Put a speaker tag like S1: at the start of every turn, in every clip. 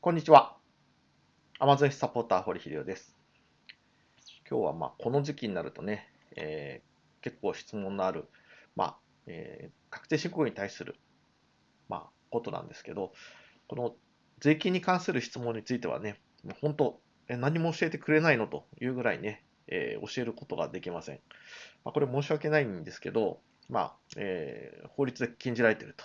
S1: こんにちは。アマゾンサポーター、堀秀夫です。今日はまあこの時期になるとね、えー、結構質問のある、まあえー、確定申告に対する、まあ、ことなんですけど、この税金に関する質問についてはね、本当、え何も教えてくれないのというぐらいね、えー、教えることができません。まあ、これ申し訳ないんですけど、まあえー、法律で禁じられていると。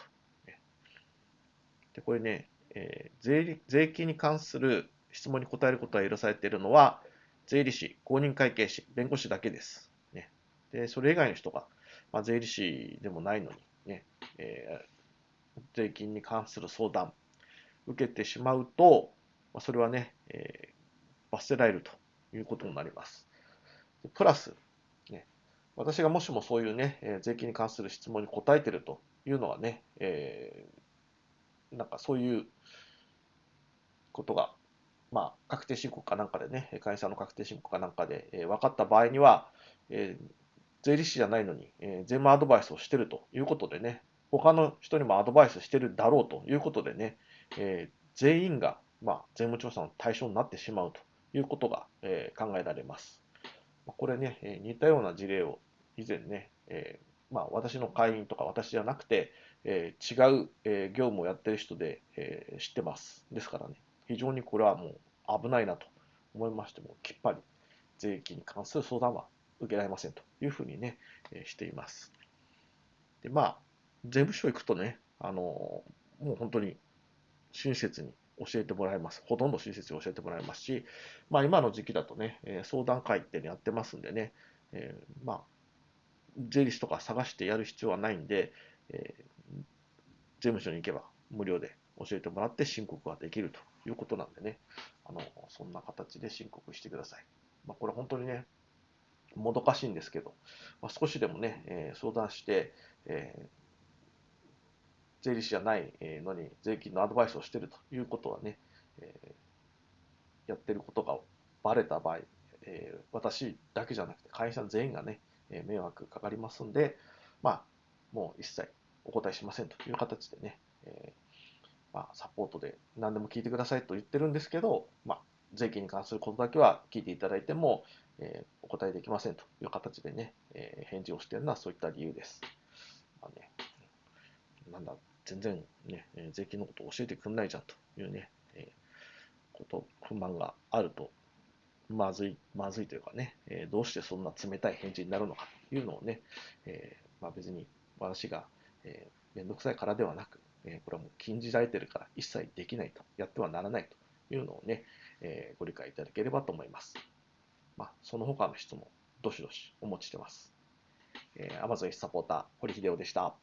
S1: でこれね、えー、税税金に関する質問に答えることが許されているのは、税理士、公認会計士、弁護士だけです。ね、でそれ以外の人が、まあ、税理士でもないのに、ねえー、税金に関する相談、受けてしまうと、まあ、それはね、えー、罰せられるということになります。プラス、ね、私がもしもそういうね、えー、税金に関する質問に答えているというのはね、えー、なんかそういうことが、まあ、確定申告かなんかでね、会社の確定申告かなんかで、えー、分かった場合には、えー、税理士じゃないのに、えー、税務アドバイスをしてるということでね、他の人にもアドバイスしてるだろうということでね、えー、全員が、まあ、税務調査の対象になってしまうということが、えー、考えられます。これね、えー、似たような事例を以前ね、えーまあ、私の会員とか私じゃなくて、えー、違う、えー、業務をやってる人で、えー、知ってます。ですからね、非常にこれはもう危ないなと思いましても、きっぱり税金に関する相談は受けられませんというふうにね、えしています。で、まあ、税務署行くとね、あの、もう本当に親切に教えてもらいます。ほとんど親切に教えてもらいますし、まあ今の時期だとね、え相談会ってねやってますんでね、えー、まあ、税理士とか探してやる必要はないんで、えー、税務署に行けば無料で教えてもらって申告ができるということなんでね、あのそんな形で申告してください。まあ、これ本当にね、もどかしいんですけど、まあ、少しでもね、えー、相談して、えー、税理士じゃないのに税金のアドバイスをしているということはね、えー、やってることがバレた場合、えー、私だけじゃなくて会社全員がね、え迷惑かかりますんで、まあ、もう一切お答えしませんという形でね、えーまあ、サポートで何でも聞いてくださいと言ってるんですけど、まあ、税金に関することだけは聞いていただいても、えー、お答えできませんという形でね、えー、返事をしているのはそういった理由です。まあね、なんだ、全然ね、税金のことを教えてくんないじゃんというね、え、こと、不満があると、まずい、まずいというかね、えー、どうしてそんな冷たい返事になるのかというのをね、えー、まあ、別に私が、えー、めんどくさいからではなく、えこれはもう禁じられてるから一切できないと、やってはならないというのをね、えご理解いただければと思います。まあ、その他の質問、どしどしお持ちしてます。えー、Amazon サポーター、堀秀夫でした。